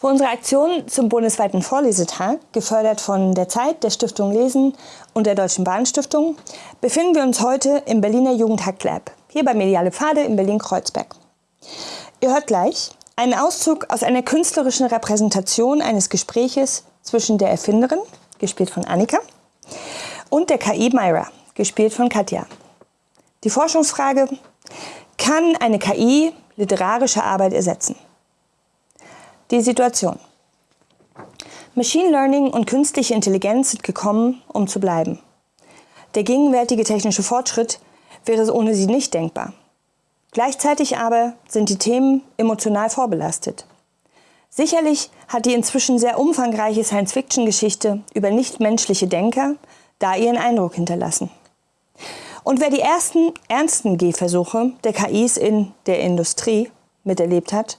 Für unsere Aktion zum bundesweiten Vorlesetag, gefördert von der Zeit, der Stiftung Lesen und der Deutschen Bahnstiftung, befinden wir uns heute im Berliner Jugendhack Lab, hier bei Mediale Pfade in Berlin-Kreuzberg. Ihr hört gleich einen Auszug aus einer künstlerischen Repräsentation eines Gespräches zwischen der Erfinderin, gespielt von Annika, und der KI Myra, gespielt von Katja. Die Forschungsfrage, kann eine KI literarische Arbeit ersetzen? Die Situation. Machine Learning und künstliche Intelligenz sind gekommen, um zu bleiben. Der gegenwärtige technische Fortschritt wäre ohne sie nicht denkbar. Gleichzeitig aber sind die Themen emotional vorbelastet. Sicherlich hat die inzwischen sehr umfangreiche Science-Fiction-Geschichte über nichtmenschliche Denker da ihren Eindruck hinterlassen. Und wer die ersten ernsten Gehversuche der KIs in der Industrie miterlebt hat,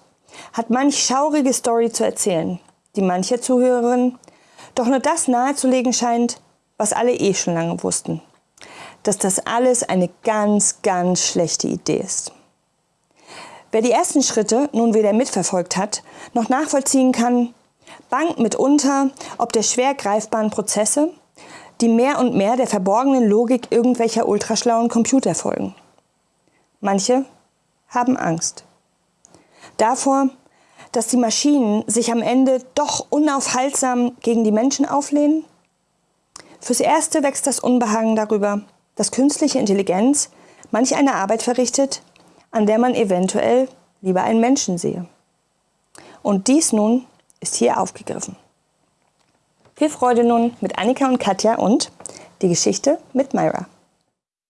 hat manch schaurige Story zu erzählen, die mancher Zuhörerin doch nur das nahezulegen scheint, was alle eh schon lange wussten. Dass das alles eine ganz, ganz schlechte Idee ist. Wer die ersten Schritte nun weder mitverfolgt hat, noch nachvollziehen kann, bangt mitunter ob der schwer greifbaren Prozesse, die mehr und mehr der verborgenen Logik irgendwelcher ultraschlauen Computer folgen. Manche haben Angst davor, dass die Maschinen sich am Ende doch unaufhaltsam gegen die Menschen auflehnen? Fürs Erste wächst das Unbehagen darüber, dass künstliche Intelligenz manch eine Arbeit verrichtet, an der man eventuell lieber einen Menschen sehe. Und dies nun ist hier aufgegriffen. Viel Freude nun mit Annika und Katja und die Geschichte mit Myra.